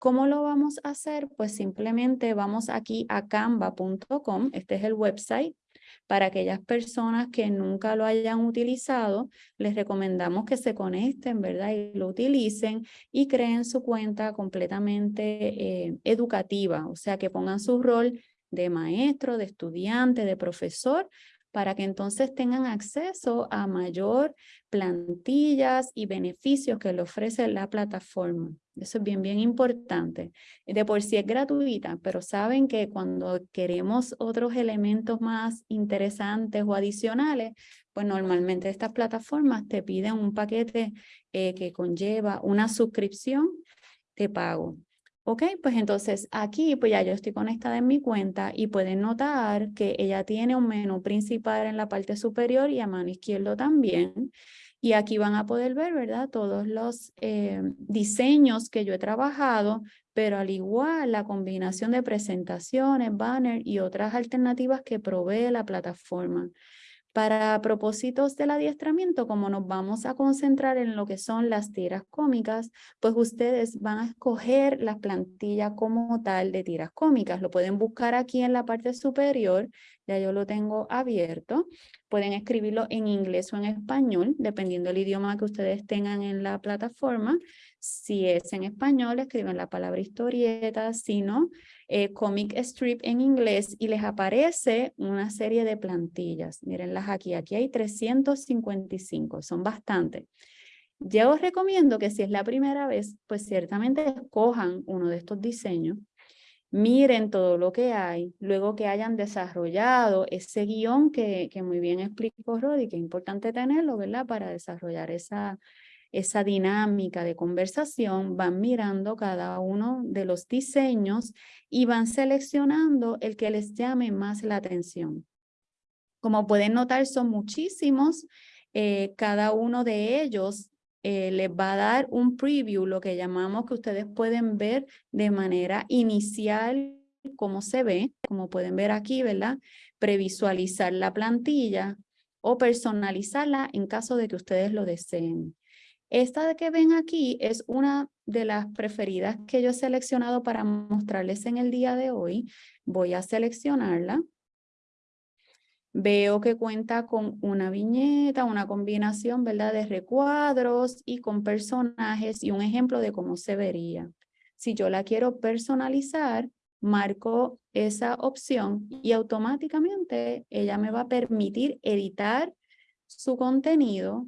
¿Cómo lo vamos a hacer? Pues simplemente vamos aquí a canva.com, este es el website. Para aquellas personas que nunca lo hayan utilizado, les recomendamos que se conecten, ¿verdad? Y lo utilicen y creen su cuenta completamente eh, educativa, o sea, que pongan su rol de maestro, de estudiante, de profesor, para que entonces tengan acceso a mayor plantillas y beneficios que le ofrece la plataforma. Eso es bien, bien importante. De por sí es gratuita, pero saben que cuando queremos otros elementos más interesantes o adicionales, pues normalmente estas plataformas te piden un paquete eh, que conlleva una suscripción de pago. Ok, pues entonces aquí pues ya yo estoy conectada en mi cuenta y pueden notar que ella tiene un menú principal en la parte superior y a mano izquierda también. Y aquí van a poder ver, ¿verdad? Todos los eh, diseños que yo he trabajado, pero al igual la combinación de presentaciones, banner y otras alternativas que provee la plataforma. Para propósitos del adiestramiento, como nos vamos a concentrar en lo que son las tiras cómicas, pues ustedes van a escoger la plantilla como tal de tiras cómicas. Lo pueden buscar aquí en la parte superior, ya yo lo tengo abierto. Pueden escribirlo en inglés o en español, dependiendo del idioma que ustedes tengan en la plataforma. Si es en español, escriben la palabra historieta, si no, eh, comic strip en inglés y les aparece una serie de plantillas. Mírenlas aquí, aquí hay 355, son bastantes. Yo os recomiendo que si es la primera vez, pues ciertamente escojan uno de estos diseños, miren todo lo que hay, luego que hayan desarrollado ese guion que, que muy bien explicó Rodi, que es importante tenerlo, ¿verdad? Para desarrollar esa, esa dinámica de conversación, van mirando cada uno de los diseños y van seleccionando el que les llame más la atención. Como pueden notar, son muchísimos. Eh, cada uno de ellos eh, les va a dar un preview, lo que llamamos que ustedes pueden ver de manera inicial cómo se ve, como pueden ver aquí, ¿verdad? Previsualizar la plantilla o personalizarla en caso de que ustedes lo deseen. Esta que ven aquí es una de las preferidas que yo he seleccionado para mostrarles en el día de hoy. Voy a seleccionarla. Veo que cuenta con una viñeta, una combinación ¿verdad? de recuadros y con personajes y un ejemplo de cómo se vería. Si yo la quiero personalizar, marco esa opción y automáticamente ella me va a permitir editar su contenido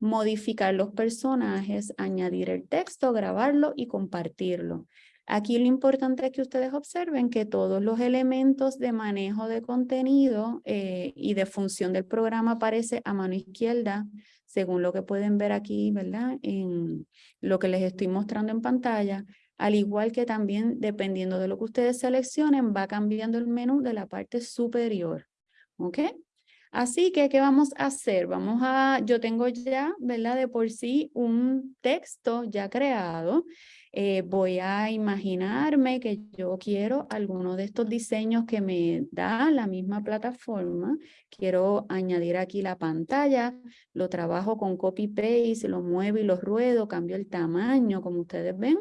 modificar los personajes, añadir el texto, grabarlo y compartirlo. Aquí lo importante es que ustedes observen que todos los elementos de manejo de contenido eh, y de función del programa aparece a mano izquierda, según lo que pueden ver aquí, ¿verdad? En lo que les estoy mostrando en pantalla, al igual que también, dependiendo de lo que ustedes seleccionen, va cambiando el menú de la parte superior. ¿Ok? Así que, ¿qué vamos a hacer? Vamos a, yo tengo ya, ¿verdad? De por sí un texto ya creado. Eh, voy a imaginarme que yo quiero alguno de estos diseños que me da la misma plataforma. Quiero añadir aquí la pantalla, lo trabajo con copy-paste, lo muevo y lo ruedo, cambio el tamaño, como ustedes ven.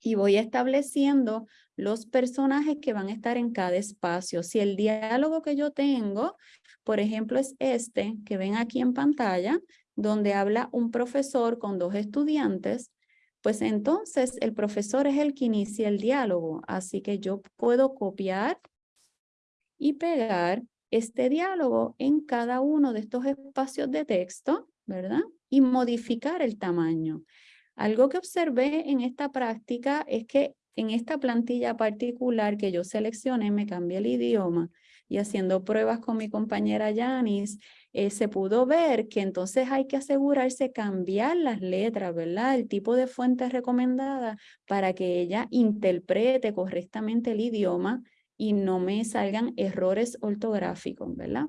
Y voy estableciendo los personajes que van a estar en cada espacio. Si el diálogo que yo tengo por ejemplo, es este que ven aquí en pantalla, donde habla un profesor con dos estudiantes, pues entonces el profesor es el que inicia el diálogo. Así que yo puedo copiar y pegar este diálogo en cada uno de estos espacios de texto, ¿verdad? Y modificar el tamaño. Algo que observé en esta práctica es que en esta plantilla particular que yo seleccioné, me cambié el idioma y haciendo pruebas con mi compañera Yanis, eh, se pudo ver que entonces hay que asegurarse cambiar las letras, ¿verdad? El tipo de fuente recomendada para que ella interprete correctamente el idioma y no me salgan errores ortográficos, ¿verdad?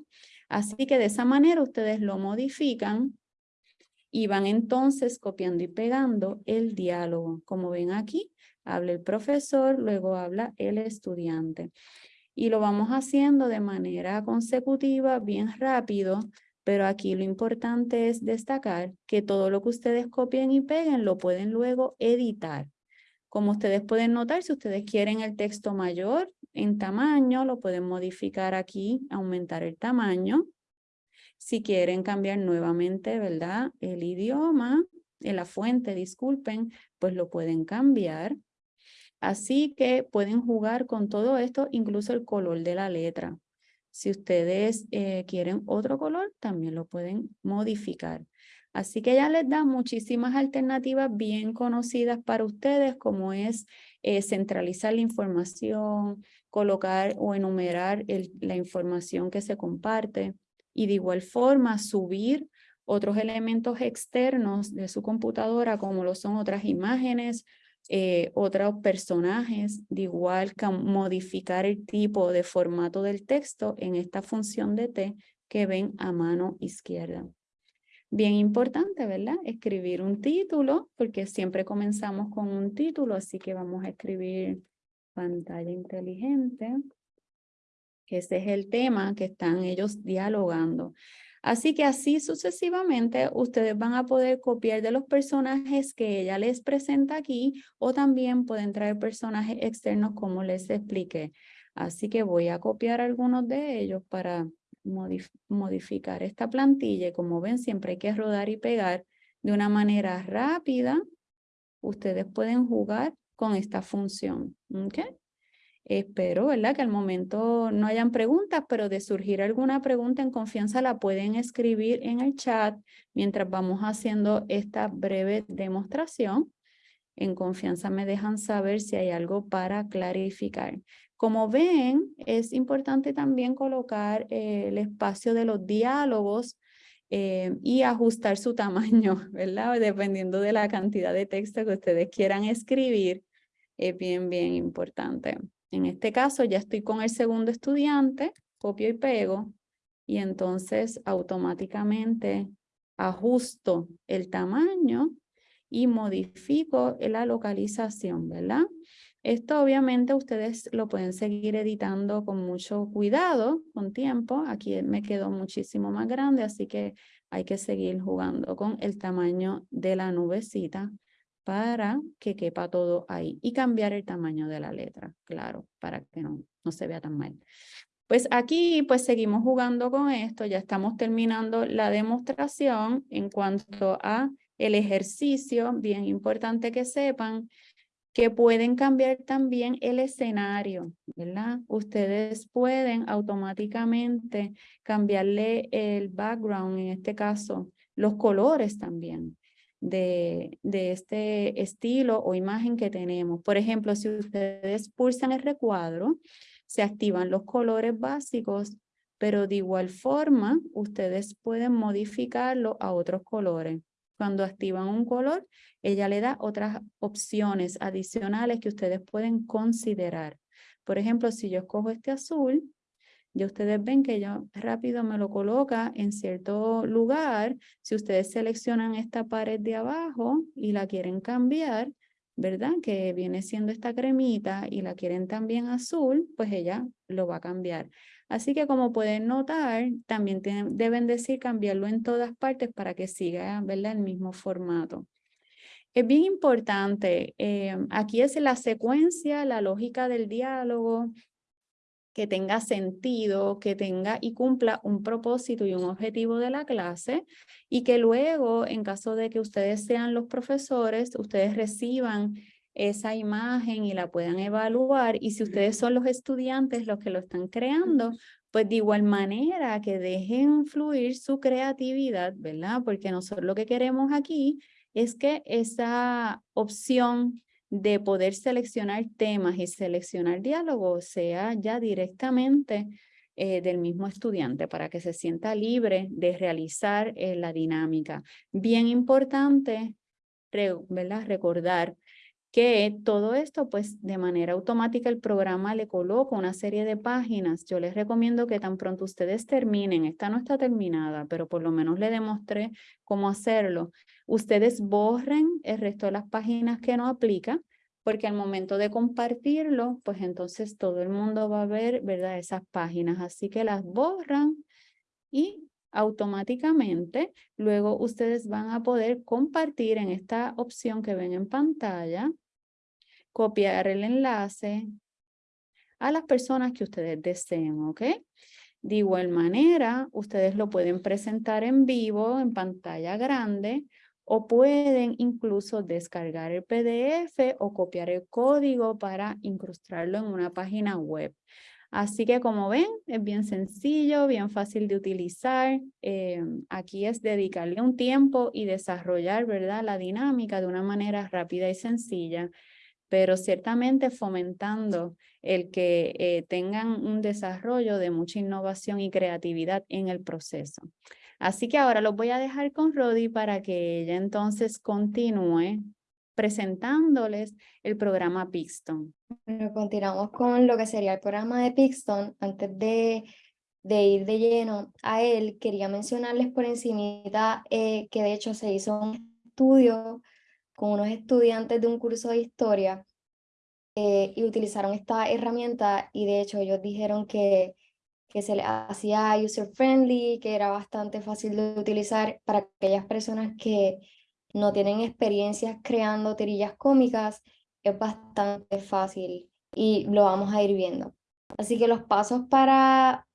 Así que de esa manera ustedes lo modifican y van entonces copiando y pegando el diálogo. Como ven aquí, habla el profesor, luego habla el estudiante y lo vamos haciendo de manera consecutiva, bien rápido, pero aquí lo importante es destacar que todo lo que ustedes copien y peguen lo pueden luego editar. Como ustedes pueden notar, si ustedes quieren el texto mayor en tamaño, lo pueden modificar aquí, aumentar el tamaño. Si quieren cambiar nuevamente, ¿verdad? El idioma, en la fuente, disculpen, pues lo pueden cambiar. Así que pueden jugar con todo esto, incluso el color de la letra. Si ustedes eh, quieren otro color, también lo pueden modificar. Así que ya les da muchísimas alternativas bien conocidas para ustedes, como es eh, centralizar la información, colocar o enumerar la información que se comparte y de igual forma subir otros elementos externos de su computadora, como lo son otras imágenes, eh, otros personajes, de igual que modificar el tipo de formato del texto en esta función de T que ven a mano izquierda. Bien importante, ¿verdad? Escribir un título, porque siempre comenzamos con un título, así que vamos a escribir pantalla inteligente. Ese es el tema que están ellos dialogando. Así que así sucesivamente ustedes van a poder copiar de los personajes que ella les presenta aquí o también pueden traer personajes externos como les expliqué. Así que voy a copiar algunos de ellos para modificar esta plantilla. Como ven, siempre hay que rodar y pegar de una manera rápida. Ustedes pueden jugar con esta función. ¿okay? Espero, ¿verdad? Que al momento no hayan preguntas, pero de surgir alguna pregunta en confianza la pueden escribir en el chat mientras vamos haciendo esta breve demostración. En confianza me dejan saber si hay algo para clarificar. Como ven, es importante también colocar eh, el espacio de los diálogos eh, y ajustar su tamaño, ¿verdad? Dependiendo de la cantidad de texto que ustedes quieran escribir, es bien, bien importante. En este caso ya estoy con el segundo estudiante, copio y pego, y entonces automáticamente ajusto el tamaño y modifico la localización, ¿verdad? Esto obviamente ustedes lo pueden seguir editando con mucho cuidado, con tiempo. Aquí me quedó muchísimo más grande, así que hay que seguir jugando con el tamaño de la nubecita para que quepa todo ahí. Y cambiar el tamaño de la letra, claro, para que no, no se vea tan mal. Pues aquí pues seguimos jugando con esto, ya estamos terminando la demostración en cuanto a el ejercicio, bien importante que sepan que pueden cambiar también el escenario, ¿verdad? Ustedes pueden automáticamente cambiarle el background, en este caso, los colores también de, este estilo o imagen que tenemos. Por ejemplo, si ustedes pulsan el recuadro, se activan los colores básicos, pero de igual forma, ustedes pueden modificarlo a otros colores. Cuando activan un color, ella le da otras opciones adicionales que ustedes pueden considerar. Por ejemplo, si yo escojo este azul, ya ustedes ven que ya rápido me lo coloca en cierto lugar. Si ustedes seleccionan esta pared de abajo y la quieren cambiar, ¿verdad? Que viene siendo esta cremita y la quieren también azul, pues ella lo va a cambiar. Así que como pueden notar, también deben decir cambiarlo en todas partes para que siga ¿verdad? el mismo formato. Es bien importante, eh, aquí es la secuencia, la lógica del diálogo, que tenga sentido, que tenga y cumpla un propósito y un objetivo de la clase y que luego, en caso de que ustedes sean los profesores, ustedes reciban esa imagen y la puedan evaluar. Y si ustedes son los estudiantes los que lo están creando, pues de igual manera que dejen fluir su creatividad, ¿verdad? Porque nosotros lo que queremos aquí es que esa opción de poder seleccionar temas y seleccionar diálogos sea ya directamente eh, del mismo estudiante para que se sienta libre de realizar eh, la dinámica. Bien importante. Recordar que todo esto, pues de manera automática el programa le coloca una serie de páginas. Yo les recomiendo que tan pronto ustedes terminen, esta no está terminada, pero por lo menos le demostré cómo hacerlo. Ustedes borren el resto de las páginas que no aplica, porque al momento de compartirlo, pues entonces todo el mundo va a ver, ¿verdad? Esas páginas, así que las borran y automáticamente luego ustedes van a poder compartir en esta opción que ven en pantalla copiar el enlace a las personas que ustedes deseen, ¿ok? De igual manera, ustedes lo pueden presentar en vivo, en pantalla grande, o pueden incluso descargar el PDF o copiar el código para incrustarlo en una página web. Así que como ven, es bien sencillo, bien fácil de utilizar. Eh, aquí es dedicarle un tiempo y desarrollar ¿verdad? la dinámica de una manera rápida y sencilla pero ciertamente fomentando el que eh, tengan un desarrollo de mucha innovación y creatividad en el proceso. Así que ahora los voy a dejar con Rodi para que ella entonces continúe presentándoles el programa Pixton. Continuamos con lo que sería el programa de Pixton. Antes de, de ir de lleno a él, quería mencionarles por encimita eh, que de hecho se hizo un estudio con unos estudiantes de un curso de historia eh, y utilizaron esta herramienta y de hecho ellos dijeron que, que se les hacía user friendly, que era bastante fácil de utilizar para aquellas personas que no tienen experiencias creando tirillas cómicas, es bastante fácil y lo vamos a ir viendo. Así que los pasos para,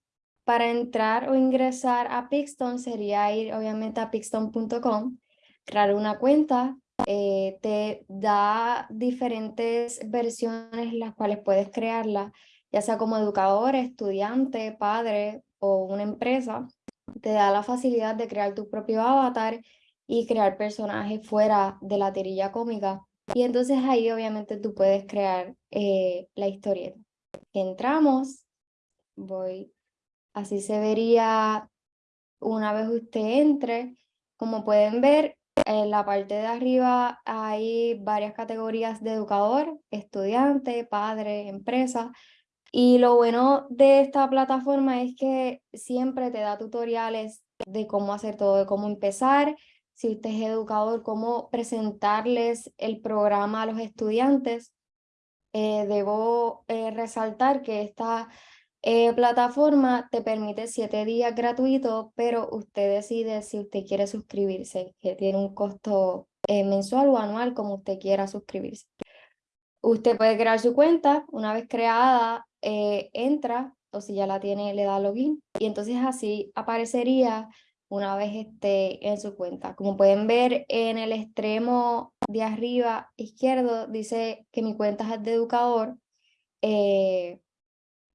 para entrar o ingresar a Pixton sería ir obviamente a pixton.com, crear una cuenta, eh, te da diferentes versiones las cuales puedes crearla, ya sea como educador, estudiante, padre o una empresa. Te da la facilidad de crear tu propio avatar y crear personajes fuera de la tirilla cómica. Y entonces ahí obviamente tú puedes crear eh, la historieta. Entramos, voy, así se vería una vez usted entre. Como pueden ver, en la parte de arriba hay varias categorías de educador, estudiante, padre, empresa. Y lo bueno de esta plataforma es que siempre te da tutoriales de cómo hacer todo, de cómo empezar, si usted es educador, cómo presentarles el programa a los estudiantes. Eh, debo eh, resaltar que esta eh, plataforma te permite siete días gratuitos, pero usted decide si usted quiere suscribirse, que tiene un costo mensual o anual, como usted quiera suscribirse. Usted puede crear su cuenta, una vez creada, entra, o si ya la tiene, le da login, y entonces así aparecería una vez esté en su cuenta. Como pueden ver en el extremo de arriba izquierdo dice que mi cuenta es de educador eh,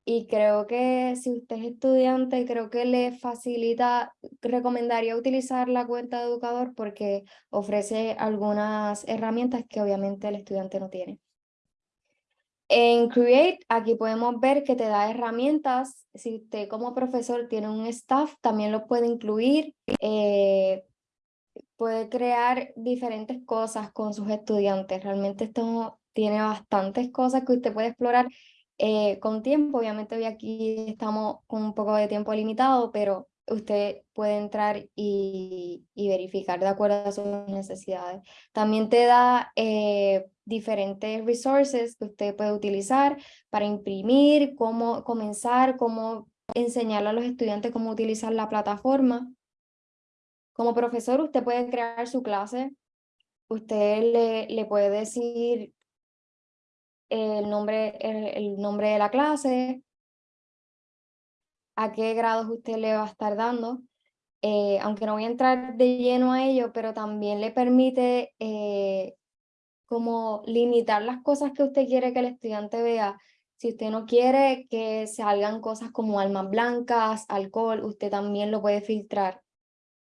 y creo que si usted es estudiante creo que le facilita, recomendaría utilizar la cuenta de educador porque ofrece algunas herramientas que obviamente el estudiante no tiene. En Create, aquí podemos ver que te da herramientas. Si usted como profesor tiene un staff, también lo puede incluir. Eh, puede crear diferentes cosas con sus estudiantes. Realmente esto tiene bastantes cosas que usted puede explorar eh, con tiempo. Obviamente hoy aquí estamos con un poco de tiempo limitado, pero usted puede entrar y, verificar de acuerdo a sus necesidades. También te da eh, diferentes resources que usted puede utilizar para imprimir, cómo comenzar, cómo enseñarle a los estudiantes cómo utilizar la plataforma. Como profesor, usted puede crear su clase. Usted le, le puede decir el nombre, el nombre de la clase, a qué grados usted le va a estar dando, eh, aunque no voy a entrar de lleno a ello, pero también le permite eh, como limitar las cosas que usted quiere que el estudiante vea. Si usted no quiere que salgan cosas como almas blancas, alcohol, usted también lo puede filtrar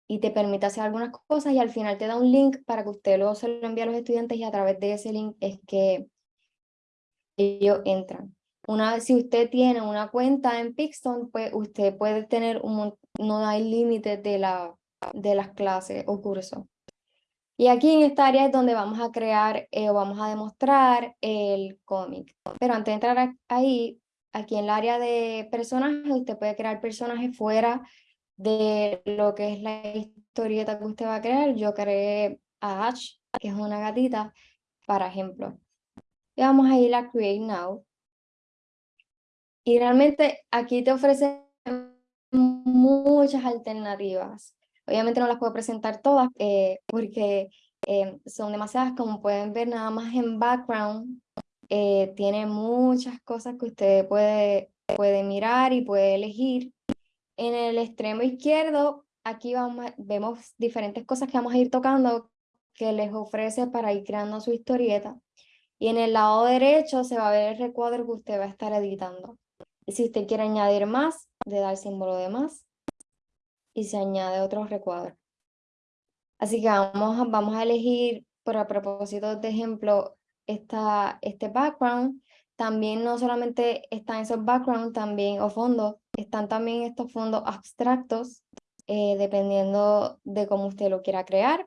y te permite hacer algunas cosas y al final te da un link para que usted luego se lo envíe a los estudiantes y a través de ese link es que ellos entran. Una si usted tiene una cuenta en Pixton, pues usted puede tener un no hay límites de, la, de las clases o cursos. Y aquí en esta área es donde vamos a crear eh, o vamos a demostrar el cómic. Pero antes de entrar ahí, aquí en el área de personajes, usted puede crear personajes fuera de lo que es la historieta que usted va a crear. Yo creé a Ash, que es una gatita, para ejemplo. Y vamos a ir a Create Now. Y realmente aquí te ofrece muchas alternativas. Obviamente no las puedo presentar todas eh, porque eh, son demasiadas, como pueden ver nada más en background. eh, tiene muchas cosas que usted puede, puede mirar y puede elegir. En el extremo izquierdo, aquí vamos, vemos diferentes cosas que vamos a ir tocando que les ofrece para ir creando su historieta. Y en el lado derecho se va a ver el recuadro que usted va a estar editando. Y si usted quiere añadir más, le da el símbolo de más y se añade otro recuadro. Así que vamos, vamos a elegir, por a propósito de ejemplo, esta, este background. También no solamente están esos backgrounds también, o fondos, están también estos fondos abstractos, eh, dependiendo de cómo usted lo quiera crear.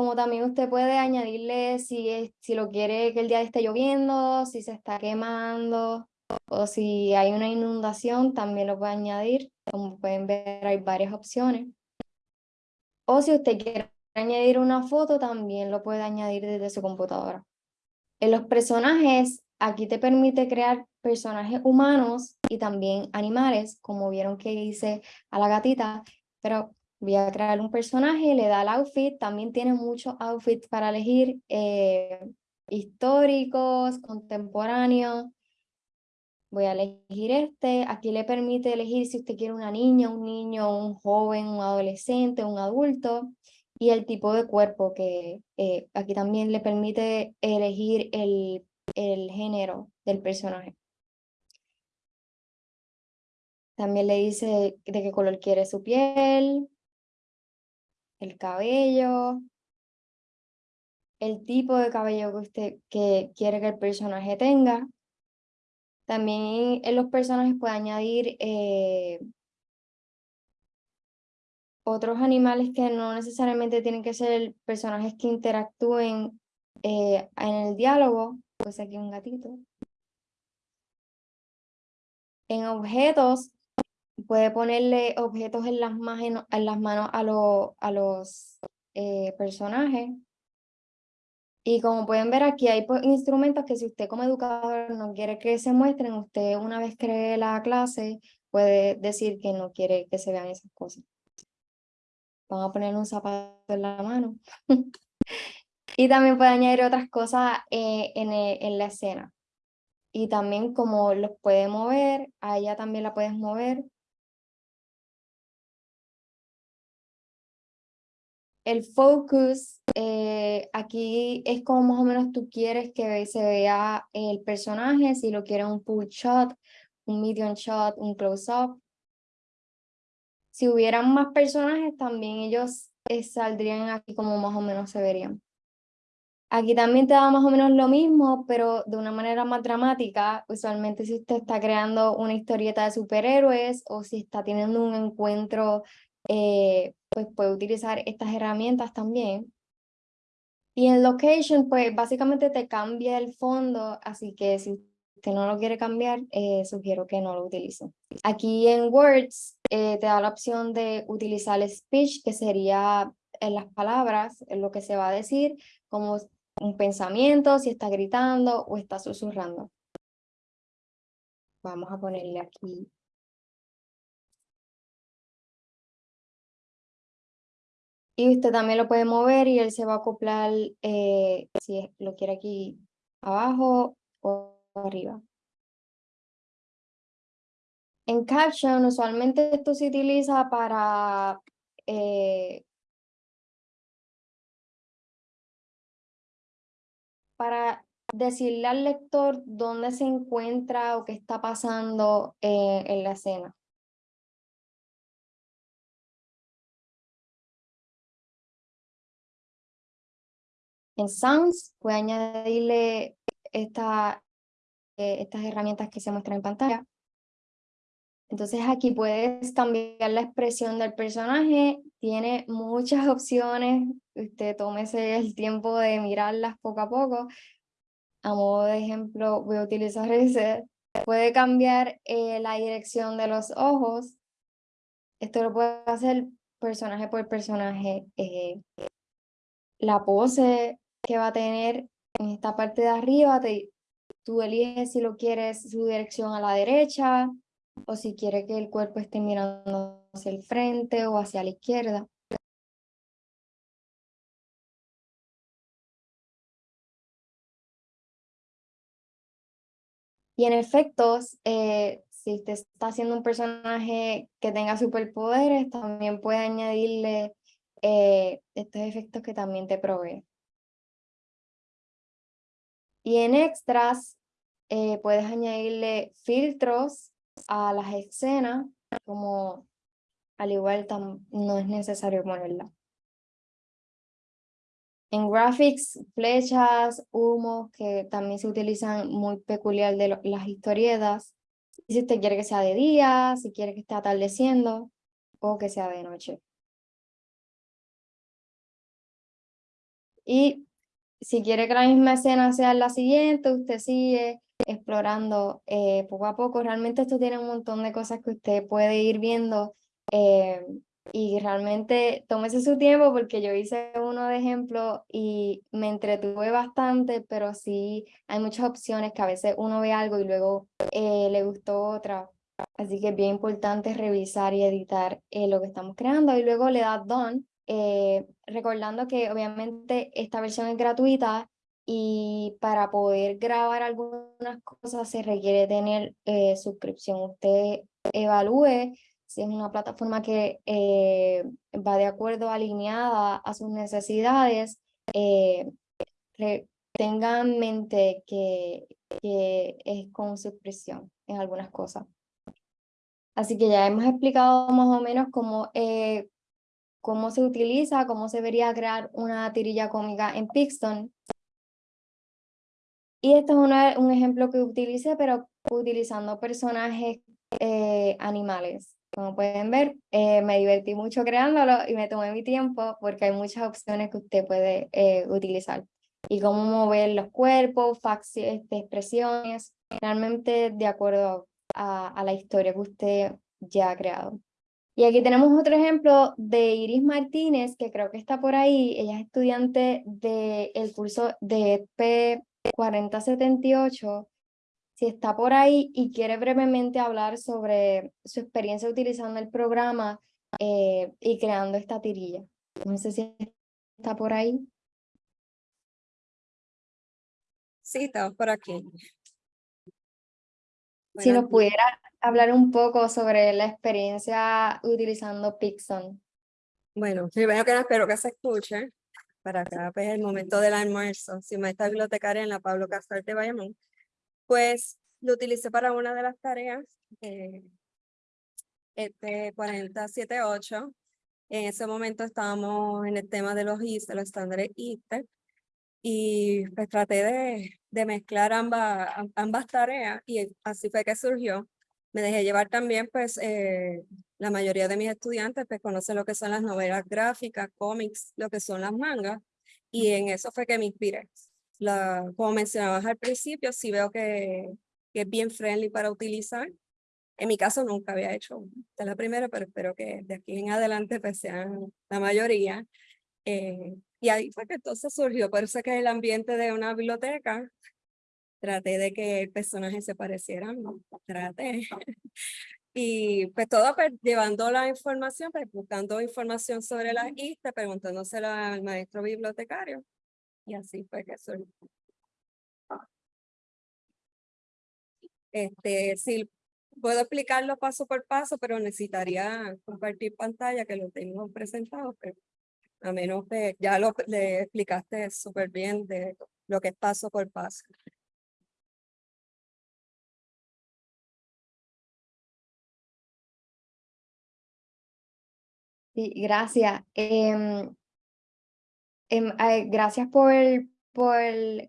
Como también usted puede añadirle si, si lo quiere que el día esté lloviendo, si se está quemando, o si hay una inundación, también lo puede añadir. Como pueden ver, hay varias opciones. O si usted quiere añadir una foto, también lo puede añadir desde su computadora. En los personajes, aquí te permite crear personajes humanos y también animales, como vieron que hice a la gatita, pero voy a crear un personaje, le da el outfit, también tiene muchos outfits para elegir, eh, históricos, contemporáneos, voy a elegir este, aquí le permite elegir si usted quiere una niña, un niño, un joven, un adolescente, un adulto, y el tipo de cuerpo que eh, aquí también le permite elegir el, el género del personaje. También le dice de qué color quiere su piel, el cabello, el tipo de cabello que usted que quiere que el personaje tenga. También en los personajes puede añadir eh, otros animales que no necesariamente tienen que ser personajes que interactúen eh, en el diálogo, pues aquí un gatito. En objetos, puede ponerle objetos en las, manos, en las manos a, a los eh, personajes. Y como pueden ver aquí hay pues, instrumentos que si usted como educador no quiere que se muestren, usted una vez cree la clase puede decir que no quiere que se vean esas cosas. Van a poner un zapato en la mano. y también puede añadir otras cosas eh, en, en la escena. Y también como los puede mover, a ella también la puedes mover. El focus, eh, aquí es como más o menos tú quieres que se vea el personaje, si lo quieres un full shot, un medium shot, un close-up. Si hubieran más personajes, también ellos eh, saldrían aquí como más o menos se verían. Aquí también te da más o menos lo mismo, pero de una manera más dramática. Usualmente si usted está creando una historieta de superhéroes o si está teniendo un encuentro, eh, pues puede utilizar estas herramientas también. Y en Location, pues básicamente te cambia el fondo, así que si usted no lo quiere cambiar, eh, sugiero que no lo utilice. Aquí en Words eh, te da la opción de utilizar el speech, que sería en las palabras, en lo que se va a decir, como un pensamiento, si está gritando o está susurrando. Vamos a ponerle aquí. Y usted también lo puede mover y él se va a acoplar eh, si lo quiere aquí abajo o arriba. En Caption, usualmente esto se utiliza para eh, para decirle al lector dónde se encuentra o qué está pasando eh, en la escena. En Sounds puede añadirle esta, eh, estas herramientas que se muestran en pantalla. Entonces aquí puedes cambiar la expresión del personaje, tiene muchas opciones, usted tómese el tiempo de mirarlas poco a poco. A modo de ejemplo voy a utilizar ese. Puede cambiar eh, la dirección de los ojos. Esto lo puede hacer personaje por personaje. Eh, la pose que va a tener en esta parte de arriba, te, tú eliges si lo quieres su dirección a la derecha, o si quiere que el cuerpo esté mirando hacia el frente o hacia la izquierda. Y en efectos, eh, si usted está haciendo un personaje que tenga superpoderes, también puede añadirle eh, estos efectos que también te provee. Y en extras, eh, puedes añadirle filtros a las escenas, como al igual no es necesario ponerla. En graphics, flechas, humos, que también se utilizan muy peculiar de las historietas. Si usted quiere que sea de día, si quiere que esté atardeciendo o que sea de noche. Y si quiere que la misma escena sea la siguiente, usted sigue explorando eh, poco a poco. Realmente esto tiene un montón de cosas que usted puede ir viendo eh, y realmente tómese su tiempo porque yo hice uno de ejemplo y me entretuve bastante, pero sí hay muchas opciones que a veces uno ve algo y luego eh, le gustó otra. Así que es bien importante revisar y editar lo que estamos creando y luego le da done eh, recordando que obviamente esta versión es gratuita y para poder grabar algunas cosas se requiere tener eh, suscripción. Usted evalúe si es una plataforma que eh, va de acuerdo, alineada a sus necesidades. tenga en mente que, que es con suscripción en algunas cosas. Así que ya hemos explicado más o menos cómo cómo se utiliza, cómo se debería crear una tirilla cómica en Pixton. Y esto es un ejemplo que utilicé, pero utilizando personajes eh, animales. Como pueden ver, eh, me divertí mucho creándolo y me tomé mi tiempo porque hay muchas opciones que usted puede eh, utilizar. Y cómo mover los cuerpos, este, expresiones, realmente de acuerdo a, a la historia que usted ya ha creado. Y aquí tenemos otro ejemplo de Iris Martínez, que creo que está por ahí. Ella es estudiante del curso de P4078. Si está por ahí y quiere brevemente hablar sobre su experiencia utilizando el programa eh, y creando esta tirilla. No sé si está por ahí. Sí, estamos por aquí. Si nos pudiera hablar un poco sobre la experiencia utilizando Pixon. Bueno, primero que nada espero que se escuche para acá pues el momento del almuerzo. Si me está bibliotecaria en la Pablo Casar de Bayamón, pues lo utilicé para una de las tareas de este 478. En ese momento estábamos en el tema de los ISTE, los estándares ISTE, y pues traté de, de mezclar ambas, ambas tareas y así fue que surgió me dejé llevar también, pues, eh, la mayoría de mis estudiantes pues conocen lo que son las novelas gráficas, cómics, lo que son las mangas, y en eso fue que me inspiré. La, como mencionabas al principio, sí veo que, que, es bien friendly para utilizar. En mi caso nunca había hecho, de la primera, pero espero que de aquí en adelante pues sean la mayoría. Eh, y ahí fue que entonces surgió, por eso es que el ambiente de una biblioteca traté de que el personaje se pareciera, ¿no? traté. Y pues todo pues, llevando la información, pues, buscando información sobre la ISTE, preguntándosela al maestro bibliotecario. Y así fue que surgió. Este, sí, puedo explicarlo paso por paso, pero necesitaría compartir pantalla que lo tengo presentado, pero a menos que ya lo le explicaste súper bien de lo que es paso por paso. gracias. Em, em, gracias por, por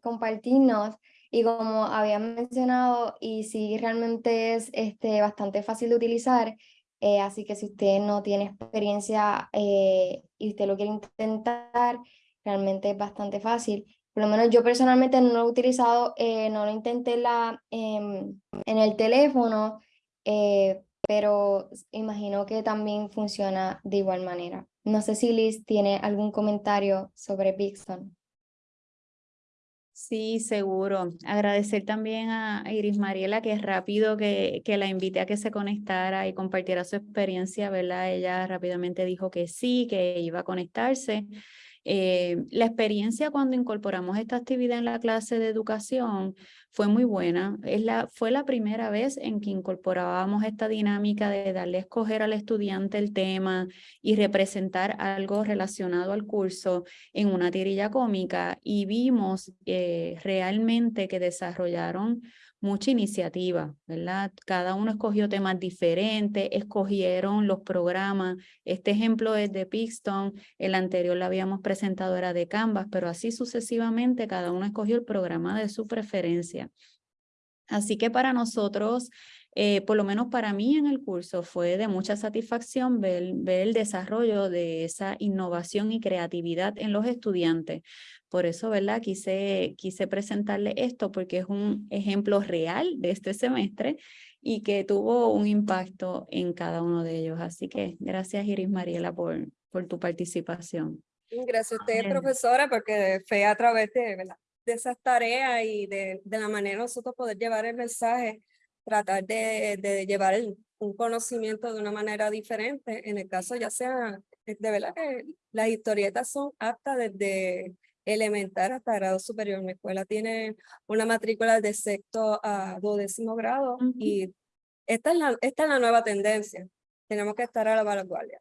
compartirnos y como había mencionado, y sí realmente es este, bastante fácil de utilizar, eh, así que si usted no tiene experiencia eh, y usted lo quiere intentar, realmente es bastante fácil. Por lo menos yo personalmente no lo he utilizado, eh, no lo intenté la, em, en el teléfono, pero imagino que también funciona de igual manera. No sé si Liz tiene algún comentario sobre Pixon. Sí, seguro. Agradecer también a Iris Mariela, que es rápido que, que la invité a que se conectara y compartiera su experiencia, ¿verdad? Ella rápidamente dijo que sí, que iba a conectarse. Eh, la experiencia cuando incorporamos esta actividad en la clase de educación fue muy buena. Es la, fue la primera vez en que incorporábamos esta dinámica de darle a escoger al estudiante el tema y representar algo relacionado al curso en una tirilla cómica y vimos eh, realmente que desarrollaron mucha iniciativa, ¿verdad? Cada uno escogió temas diferentes, escogieron los programas. Este ejemplo es de Pixton, el anterior lo habíamos presentado era de Canvas, pero así sucesivamente cada uno escogió el programa de su preferencia. Así que para nosotros, eh, por lo menos para mí en el curso, fue de mucha satisfacción ver, ver el desarrollo de esa innovación y creatividad en los estudiantes, por eso, ¿verdad? Quise, quise presentarle esto porque es un ejemplo real de este semestre y que tuvo un impacto en cada uno de ellos. Así que gracias Iris Mariela por, por tu participación. Gracias a usted, profesora, porque fue a través de, de esas tareas y de, de la manera nosotros poder llevar el mensaje, tratar de, de llevar un conocimiento de una manera diferente. En el caso ya sea, de verdad que las historietas son aptas desde elemental hasta grado superior. Mi escuela tiene una matrícula de sexto a duodécimo grado y esta es, la, esta es la nueva tendencia. Tenemos que estar a la vanguardia.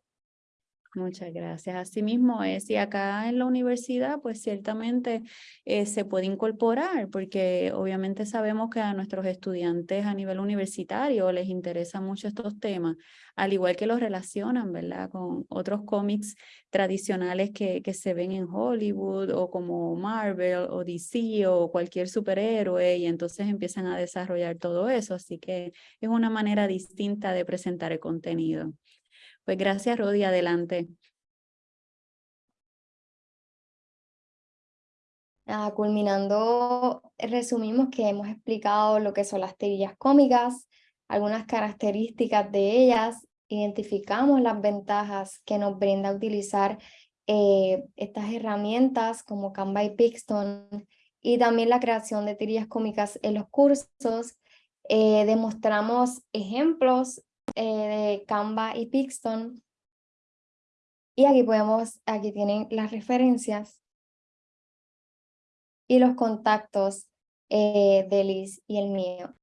Muchas gracias. Asimismo es, y acá en la universidad, pues ciertamente eh, se puede incorporar, porque obviamente sabemos que a nuestros estudiantes a nivel universitario les interesan mucho estos temas, al igual que los relacionan, ¿verdad? Con otros cómics tradicionales que, que se ven en Hollywood o como Marvel o DC o cualquier superhéroe y entonces empiezan a desarrollar todo eso. Así que es una manera distinta de presentar el contenido. Pues gracias, Rodi. Adelante. Ah, culminando, resumimos que hemos explicado lo que son las tirillas cómicas, algunas características de ellas, identificamos las ventajas que nos brinda utilizar eh, estas herramientas como Canva y Pixton y también la creación de tirillas cómicas en los cursos. Eh, demostramos ejemplos de Canva y Pixton. Y aquí podemos, aquí tienen las referencias y los contactos eh, de Liz y el mío.